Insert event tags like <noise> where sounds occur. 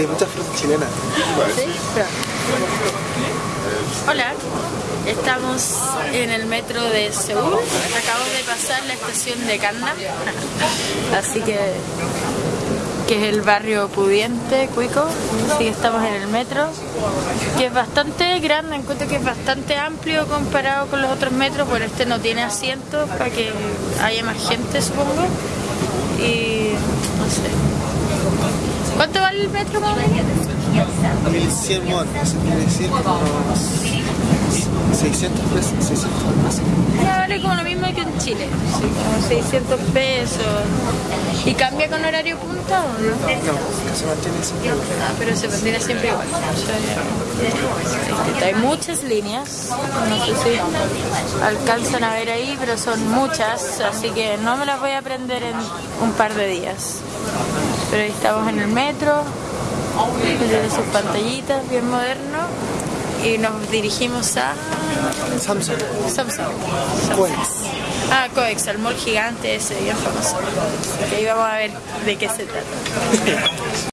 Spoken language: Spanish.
hay muchas frutas chilenas. Hola, estamos en el metro de Seúl. Acabamos de pasar la estación de Gangnam, así que que es el barrio pudiente, Cuico. Así que estamos en el metro, que es bastante grande, encuentro que es bastante amplio comparado con los otros metros, pero este no tiene asientos para que haya más gente, supongo. Y no sé. ¿Cuánto vale el metro, más o menos? 1100 won, eso quiere decir como unos 600 pesos. 600 pesos. Ya vale como lo mismo que en Chile, como 600 pesos. ¿Y cambia con horario punta o no? No, que se mantiene siempre igual. Ah, pero se mantiene siempre igual. Hay muchas líneas, no sé si alcanzan a ver ahí, pero son muchas, así que no me las voy a aprender en un par de días. Pero ahí estamos en el metro, tiene sus pantallitas, bien moderno, y nos dirigimos a Samsung, Samsung. Coex. Ah, Coex, el mall gigante ese, bien famoso. Que ahí vamos a ver de qué se trata. <laughs>